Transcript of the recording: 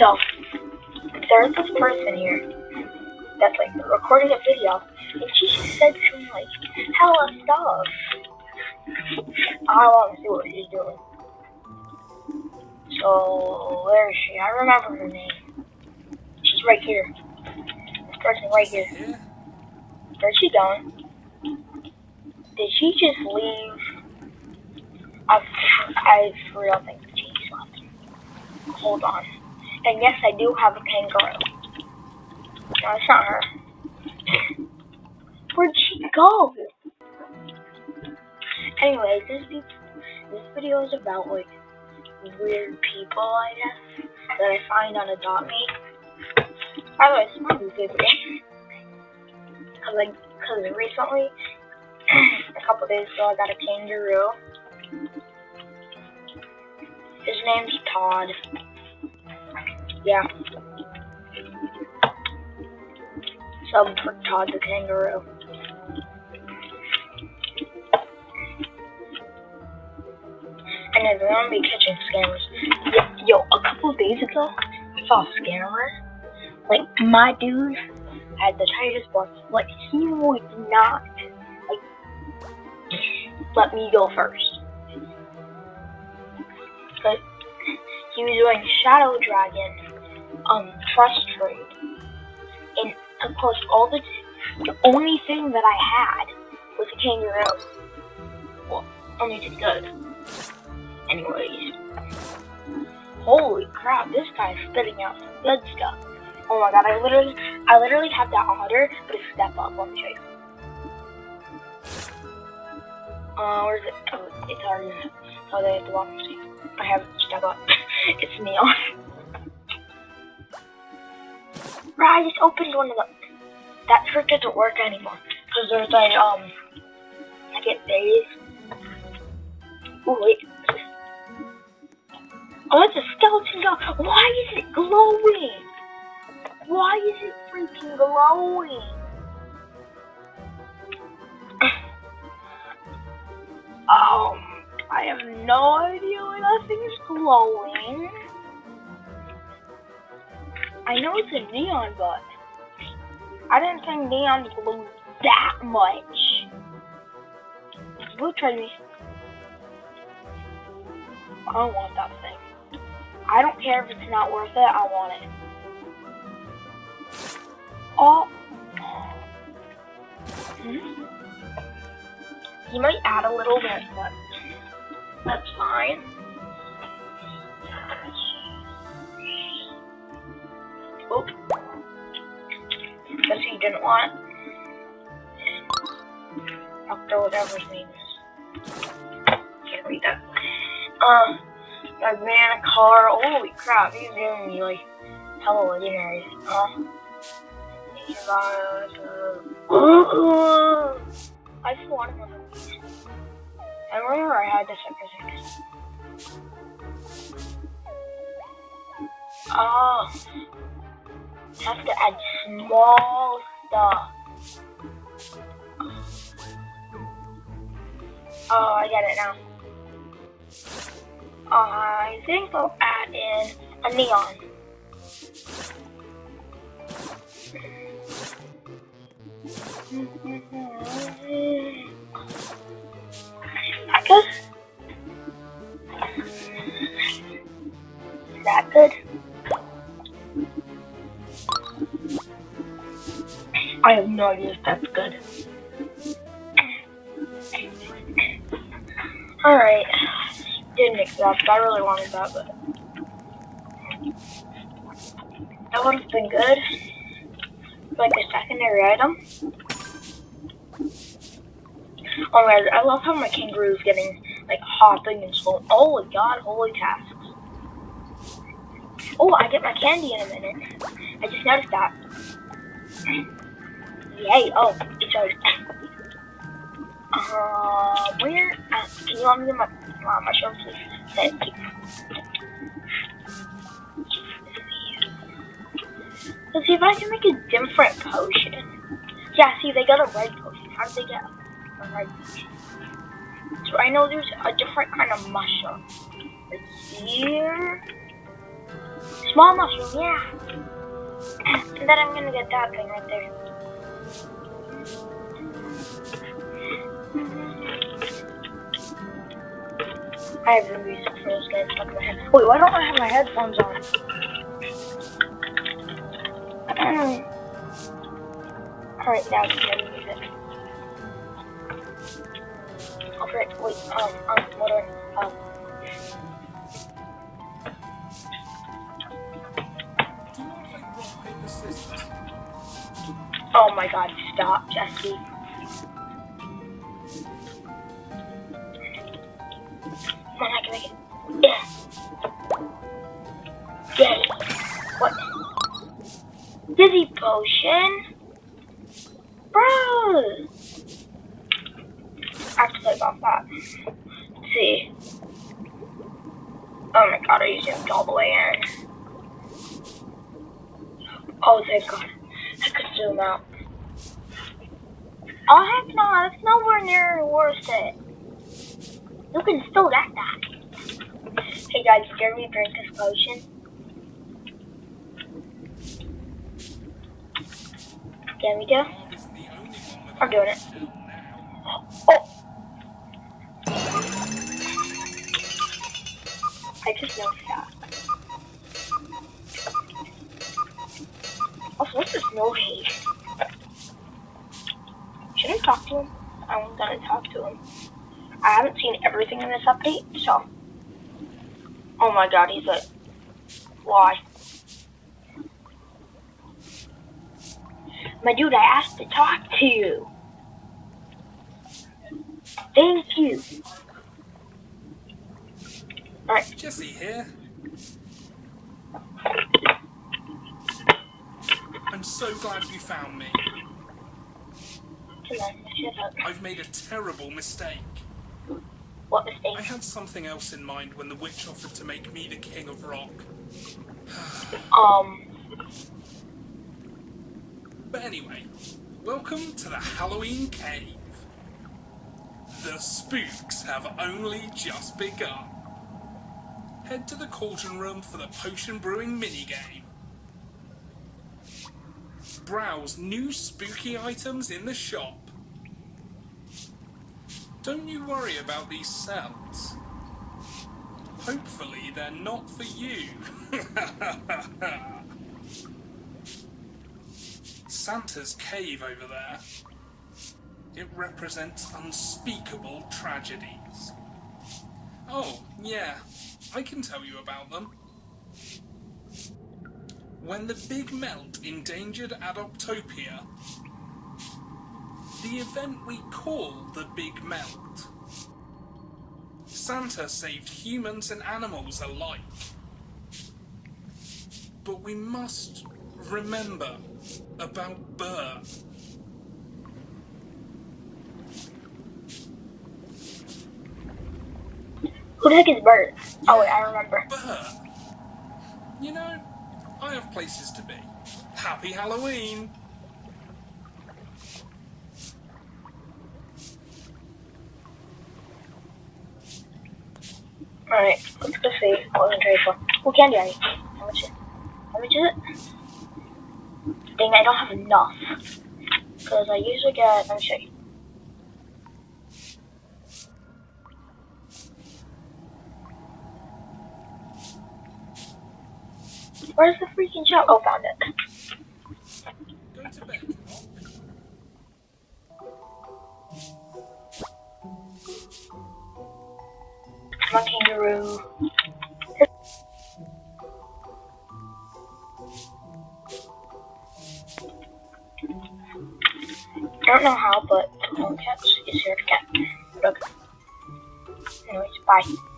So, there's this person here that's like recording a video, and she said some like hella stuff. I want to see what she's doing. So, where is she? I remember her name. She's right here. This person right here. Where's she going? Did she just leave? I, I for real think she just left. Hold on. And yes, I do have a kangaroo. No, it's not her. Where'd she go? Anyways, this this video is about like weird people, I guess, that I find on Adopt Me. By the way, it's my new favorite. Cause like, cause recently, a couple days ago, I got a kangaroo. His name's Todd. Yeah. Sub for Todd the kangaroo. And then there won't be kitchen scammers. Yo, a couple days ago, I saw a scammer. Like, my dude had the tightest box. Like, he would not, like, let me go first. But he was doing Shadow Dragon, um, Trust Trade. And, of course, all the, the only thing that I had was a kangaroo. Well, only did good. Anyways. Holy crap, this guy's spitting out some good stuff. Oh my god, I literally, I literally have that otter, but it's step up. Let me show you. Uh, where's it? Oh, it's already, oh, they have to walk. I have step up. it's neon. I just opened one of them. That trick doesn't work anymore. Because there's a, um, I get days. Oh, wait. Oh, it's a skeleton dog. Why is it glowing? Why is it freaking glowing? um, I have no idea why that thing is glowing. I know it's a neon, but I didn't think neon glowed that much. Blue me. I don't want that thing. I don't care if it's not worth it, I want it. Oh. Hmm? You might add a little bit, but that's fine. Oop. Guess he didn't want it. Doctor, whatever his name is. Can't read that. Um, I ran a car. Holy crap, he's giving me like hella legendaries. Huh? I just wanted one of these. I remember I had this episode. Oh. Have to add small stuff. Oh, I get it now. I think I'll add in a neon. I guess. That's good. Alright. Didn't up, I really wanted that, but that would have been good. Like a secondary item. Oh my god, I love how my kangaroo is getting like hopping and slow. Oh my god, holy tasks. Oh, I get my candy in a minute. I just noticed that. Yay, oh, already. Uh, where? Uh, can you let me my, uh, mushroom, please? Thank you. Let's see if I can make a different potion. Yeah, see, they got a red potion. How did they get a red potion? So I know there's a different kind of mushroom. Right here. Small mushroom, yeah. And then I'm gonna get that thing right there. I have the music for this guy stuck in my head. Wait, why don't I have my headphones on? Alright, now it's gonna music. Frick, wait, um, um, what do um, oh my god, stop, Jesse. Come on, I can make it. Yeah. Yay. What? Dizzy potion? Bro! I have to click off that. Let's see. Oh my god, I zoomed all the way in. Oh, thank god. I could zoom out. Oh, heck no, it's nowhere near worth it. You can still get that. Hey guys, dare me drink this potion? Can we with I'm doing it. Oh! I just noticed that. Also, what's this no haste? Should talk to him? I'm gonna talk to him. I haven't seen everything in this update, so. Oh my god, he's like, why? My dude, I asked to talk to you. Thank you. Alright, Jesse here. I'm so glad you found me. come on, shut up. I've made a terrible mistake. What mistake? I had something else in mind when the witch offered to make me the king of rock. Um, But anyway, welcome to the Halloween Cave. The spooks have only just begun. Head to the cauldron room for the potion brewing minigame. Browse new spooky items in the shop. Don't you worry about these cells. Hopefully they're not for you. Santa's cave over there. It represents unspeakable tragedies. Oh, yeah, I can tell you about them. When the Big Melt endangered Adoptopia, the event we call the Big Melt, Santa saved humans and animals alike. But we must remember about Burr. who the heck is Bert? Oh wait, I remember. Burr. I have places to be. Happy Halloween! Alright, let's go see what I'm trying for. Oh, Who can do anything? How much is How much is it? Dang, I don't have enough. Because I usually get, let me show you. Where's the freaking shop? Oh, found it. Go. Come on, kangaroo. I don't know how, but the home catch is here to get. Look. Anyways, bye.